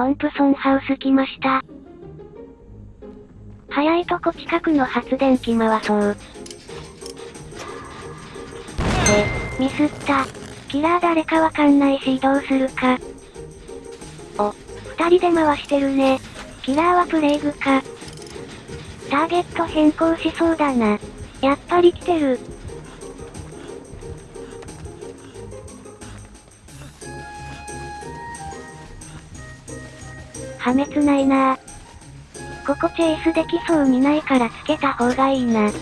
トンプソンハウス来ました。早いとこ近くの発電機回そう。え、ミスった。キラー誰かわかんないし移動するか。お、二人で回してるね。キラーはプレイグか。ターゲット変更しそうだな。やっぱり来てる。破滅ないなここチェイスできそうにないからつけた方がいいな。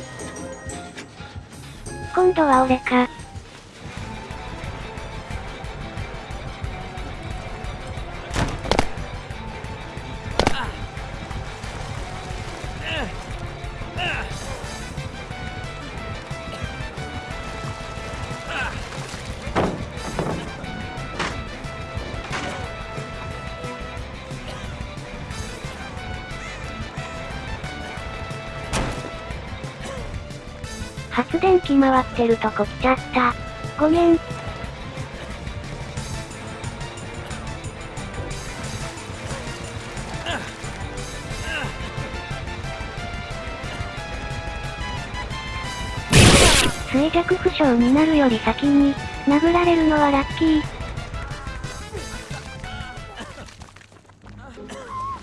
今度は俺か。発電機回ってるとこ来ちゃった。ごめん。衰弱負傷になるより先に、殴られるのはラッキー。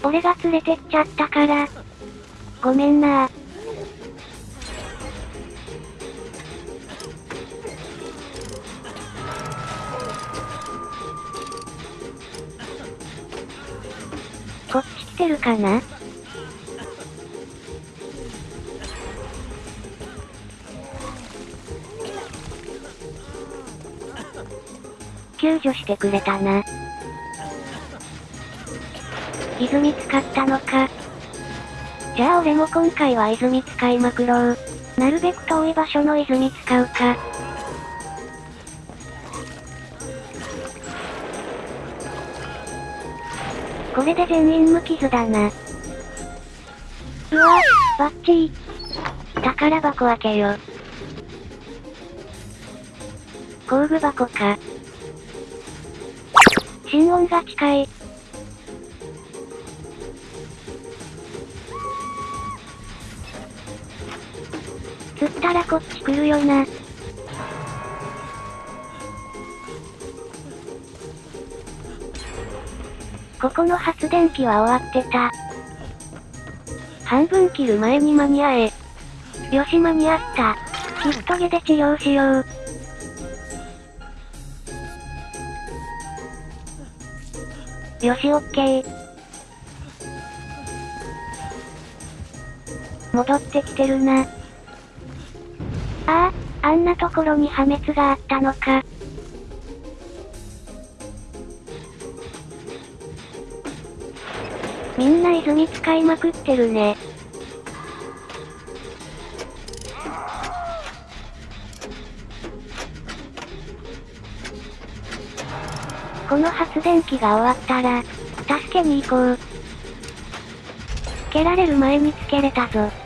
俺が連れてっちゃったから。ごめんなこってるかな？救助してくれたな。泉使ったのか？じゃあ俺も今回は泉使いまくろう。なるべく遠い場所の泉使うか。これで全員無傷だな。うわ、バッチリ。宝箱開けよ。工具箱か。心音が近い。釣ったらこっち来るよな。ここの発電機は終わってた。半分切る前に間に合え。よし間に合った。キットゲで治療しよう。よしオッケー。戻ってきてるな。ああ、あんなところに破滅があったのか。みんな泉使いまくってるね。この発電機が終わったら、助けに行こう。つけられる前につけれたぞ。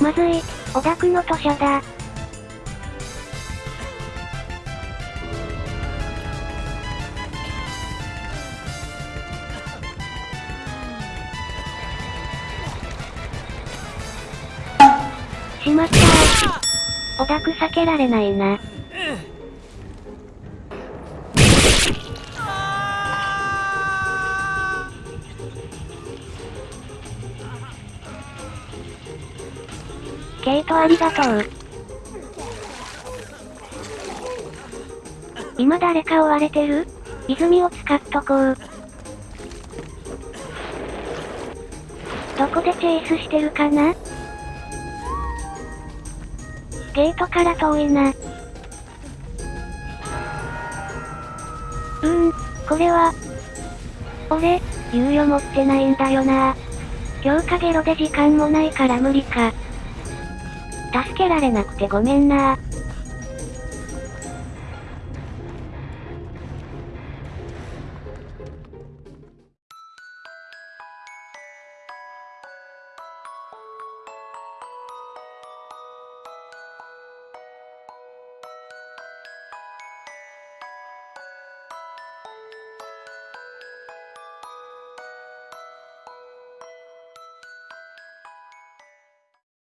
まずい、オダクの土砂だ。しまったー。オダク避けられないな。ケイトありがとう。今誰か追われてる泉を使っとこう。どこでチェイスしてるかなゲートから遠いな。う。ーん、これは。俺、猶予持ってないんだよな強化ゲロで時間もないから無理か。助けられなくてごめんな。